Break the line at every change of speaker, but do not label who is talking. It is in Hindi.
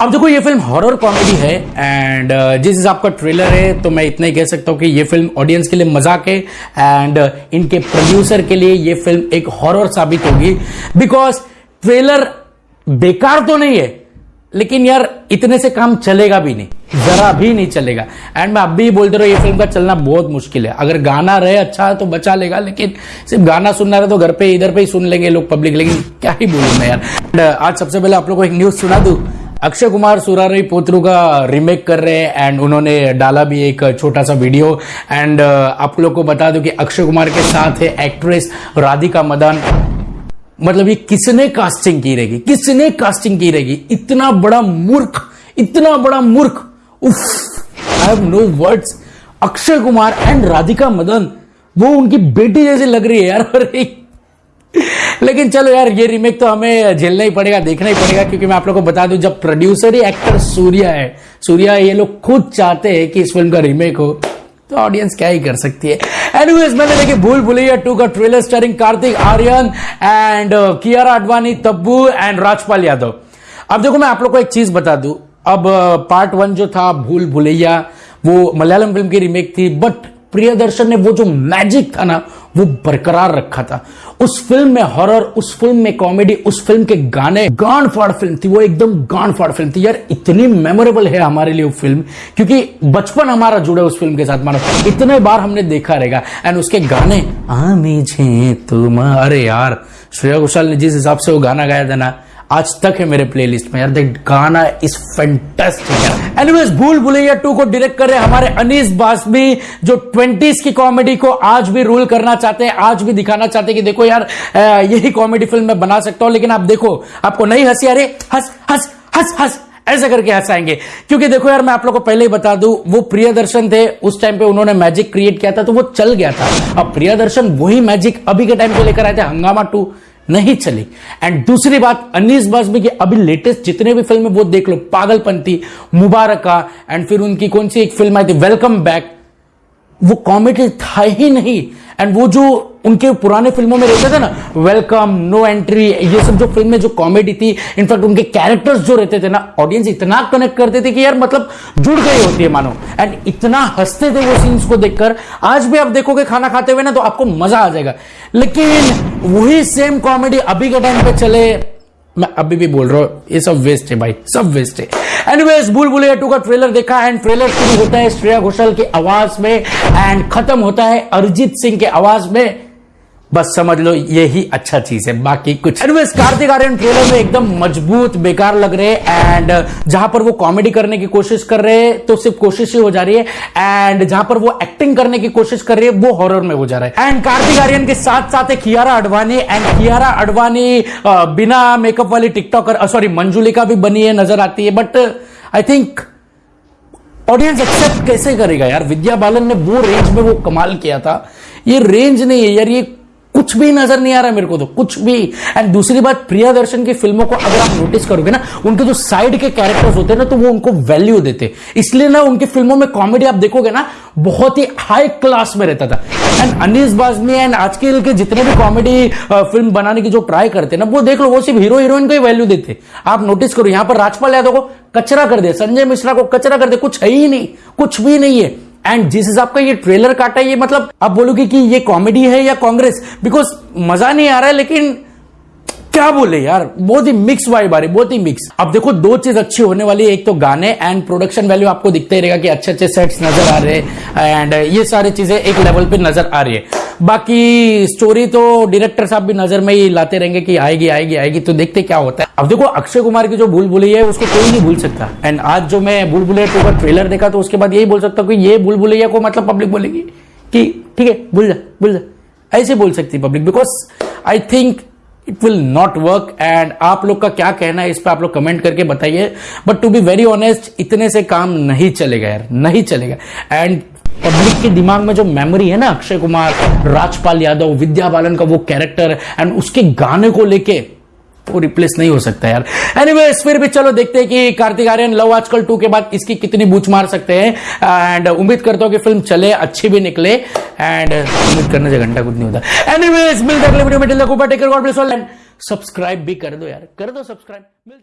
अब देखो, ये फ़िल्म हॉरर कॉमेडी है एंड जिस हिसाब का ट्रेलर है तो मैं इतना ही कह सकता हूँ कि ये फ़िल्म ऑडियंस के लिए मज़ाक है एंड इनके प्रोड्यूसर के लिए ये फ़िल्म एक हॉरर साबित होगी बिकॉज़ ट्रेलर बेकार तो नहीं है, लेकिन यार, इतने से काम चलेगा भी नहीं, जरा भी नहीं चलेगा। एंड मैं अब भी बोलते रहो, ये फ़िल्म का चलना बहुत मुश्किल है। अगर गाना रहे अच्छा तो बचा लेगा, लेकिन सिर्फ़ गाना सुनना रहे तो घर पे, इधर पे ही सुन लेंगे लोग पब्लिक लेकिन क्या ही बोलूँ मैं यार। आज सबसे पहले आप लोग को एक न्यूज़ सुना दू। अक्षय कुमार सुरारी पोत्रू का रिमेक कर रहे हैं एंड उन्होंने डाला भी एक छोटा सा वीडियो एंड आप लोग को बता दो कि अक्षय कुमार के साथ है एक्ट्रेस राधिका मदन. मतलब ये किसने कास्टिंग की रहेगी? किसने कास्टिंग की रहेगी? इतना बड़ा मूर्ख, इतना बड़ा मूर्ख. उफ I have no words Akshay Kumar and Radhika Madan, वो उनकी बेटी जैसी लग रही है यार. अरे. लेकिन चलो यार ये रिमेक तो हमें झेलना ही पड़ेगा देखना ही पड़ेगा क्योंकि मैं आप लोगों को बता दूँ जब प्रोड्यूसर ही एक्टर सूर्या है सूर्या ये लोग खुद चाहते हैं कि इस फ़िल्म का रिमेक हो तो ऑडियंस क्या ही कर सकती है? एनीवेज मैंने देखी भूल भुलैया टू का trailer starring Kartik Aaryan and Kiara Advani Tabu and Rajpal Yadav. अब देखो मैं आप लोग को एक चीज़ बता दूँ। अब पार्ट uh, वन जो था भूल भुलैया वो मलयालम फ़िल्म की रिमेक थी बट प्रियदर्शन ने वो जो मैजिक था ना वो बरकरार रखा था। उस फ़िल्म में हॉरर उस फ़िल्म में कॉमेडी उस फ़िल्म के गाने गांड फाड़ फ़िल्म थी, वो एकदम गांड फाड़ फ़िल्म थी। यार, इतनी मेमोरेबल है हमारे लिए वो फ़िल्म क्योंकि बचपन हमारा जुड़े उस फ़िल्म के साथ। मानो, इतने बार हमने देखा रहेगा एंड उसके गाने आमी तुम। अरे यार, श्रेया घोषाल ने जिस हिसाब से वो गाना गाया था ना आज तक है मेरे प्लेलिस्ट में। यार देख, गाना इज़ फैंटास्टिक एनीवेज भूल भुलैया टू को डायरेक्ट कर रहे हमारे अनीस बासबी जो ट्वेंटीज की कॉमेडी को आज भी रूल करना चाहते हैं, आज भी दिखाना चाहते हैं कि देखो यार यही कॉमेडी फ़िल्म मैं बना सकता हूँ, लेकिन आप देखो, आपको नहीं हँसी अरे हंस हंस हंस हंस, ऐसे करके हंसाएँगे। क्योंकि देखो यार, मैं आप लोग को पहले ही बता दूँ, वो प्रियदर्शन थे, उस टाइम पे उन्होंने मैजिक क्रिएट किया था तो वो चल गया था। अब प्रियदर्शन वही मैजिक अभी के टाइम पे लेकर आए थे, हंगामा टू। नहीं चली। एंड दूसरी बात, अनीस बाजमी की अभी लेटेस्ट जितने भी फ़िल्म वो देख लो, पागलपंथी, मुबारका एंड फिर उनकी कौन सी एक फ़िल्म आई थी वेलकम बैक वो कॉमेडी था ही नहीं. एंड वो जो उनके पुराने फ़िल्मों में रहते थे ना वेलकम नो एंट्री ये सब जो फ़िल्म में जो कॉमेडी थी इनफैक्ट उनके कैरेक्टर्स जो रहते थे ना ऑडियंस इतना कनेक्ट करते थे कि यार मतलब जुड़ गई होती है, मानो. एंड इतना हँसते थे वो सीन्स को देखकर, आज भी आप देखोगे खाना खाते हुए ना तो आपको मज़ा आ जाएगा. लेकिन वही सेम कॉमेडी अभी के टाइम पे चले मैं अभी भी बोल रहा हूँ, ये सब वेस्ट है भाई, सब वेस्ट है। एनीवेज भूल भूल टू का ट्रेलर देखा एंड ट्रेलर शुरू होता है श्रेया घोषाल की आवाज़ में एंड खत्म होता है अरिजीत सिंह के आवाज़ में। बस समझ लो, यही अच्छा चीज़ है, बाकी कुछ। कार्तिक आर्यन ट्रेलर में एकदम मज़बूत, बेकार लग रहे हैं एंड जहाँ पर वो कॉमेडी करने की कोशिश कर रहे हैं तो सिर्फ़ कोशिश ही हो जा रही है एंड जहाँ पर वो एक्टिंग करने की कोशिश कर रही है, वो हॉरर में हो जा रहा है। एंड कार्तिक आर्यन के साथ साथ है कियारा अडवाणी एंड कियारा अडवाणी बिना मेकअप वाली टिकटॉकर सॉरी मंजुलिका भी बनी है, नज़र आती है but I think audience accept कैसे करेगा यार? विद्या बालन ने वो रेंज में वो कमाल किया था। ये रेंज नहीं है यार, ये कुछ भी नज़र नहीं आ रहा मेरे को तो कुछ भी। एंड दूसरी बात, प्रिया दर्शन की फ़िल्मों को अगर आप नोटिस करोगे ना, उनके जो साइड के कैरेक्टर्स होते हैं ना तो वो उनको वैल्यू देते इसलिए ना, उनकी फ़िल्मों में कॉमेडी आप देखोगे ना, बहुत ही हाई क्लास में रहता था। एंड अनिस बाजमी एंड आजकल के जितने भी कॉमेडी फ़िल्म बनाने की जो ट्राई करते ना, वो देख लो, वो सिर्फ़ हीरो हीरोइन को ही वैल्यू देते आप नोटिस करो, यहाँ पर राजपाल यादव को कचरा कर दे संजय मिश्रा को कचरा कर दे कुछ है ही नहीं, कुछ भी नहीं है। एंड जिस हिसाब का ये ट्रेलर काटा, ये मतलब आप बोलोगे कि ये कॉमेडी है या कांग्रेस बिकॉज़ मज़ा नहीं आ रहा है, लेकिन क्या बोले यार? बहुत ही मिक्स वाइब आ रही, बहुत ही मिक्स अब देखो, दो चीज़ अच्छी होने वाली है। एक तो गाने एंड प्रोडक्शन वैल्यू आपको दिखता ही रहेगा कि अच्छे अच्छे सेट्स नज़र आ रहे हैं। एंड ये सारी चीज़ें एक लेवल पे नज़र आ रही है। बाकी स्टोरी तो डायरेक्टर साहब भी नज़र में ही लाते रहेंगे कि आएगी आएगी आएगी। तो देखते क्या होता है। अब देखो, अक्षय कुमार की जो भूल भुलैया है, उसको कोई नहीं भूल सकता। एंड आज जो मैं भूल भुलैया टू का ट्रेलर देखा तो उसके बाद यही बोल सकता हूँ कि ये भूल भुलैया को मतलब पब्लिक बोलेगी कि ठीक है, भूल जा भूल जा। ऐसे बोल सकती public because I think it will not work and आप लोग का क्या कहना है इस पर आप लोग कमेंट करके बताइए. But to be very honest इतने से काम नहीं चलेगा यार. नहीं चलेगा. एंड पब्लिक के दिमाग में जो मेमोरी है ना, अक्षय कुमार, राजपाल यादव, विद्या बालन का वो कैरेक्टर एंड उसके गाने को लेके वो रिप्लेस नहीं हो सकता यार। एनीवेज फिर भी चलो देखते हैं कि कार्तिक आर्यन लव आजकल टू के बाद इसकी कितनी बूच मार सकते हैं। एंड उम्मीद करता हूँ कि फ़िल्म चले, अच्छी भी निकले। एंड उम्मीद करने से घंटा कुछ नहीं होता। एनीवेज मिलते अगले वीडियो में। सब्सक्राइब भी कर दो यार। कर दो सब्सक्राइब मिल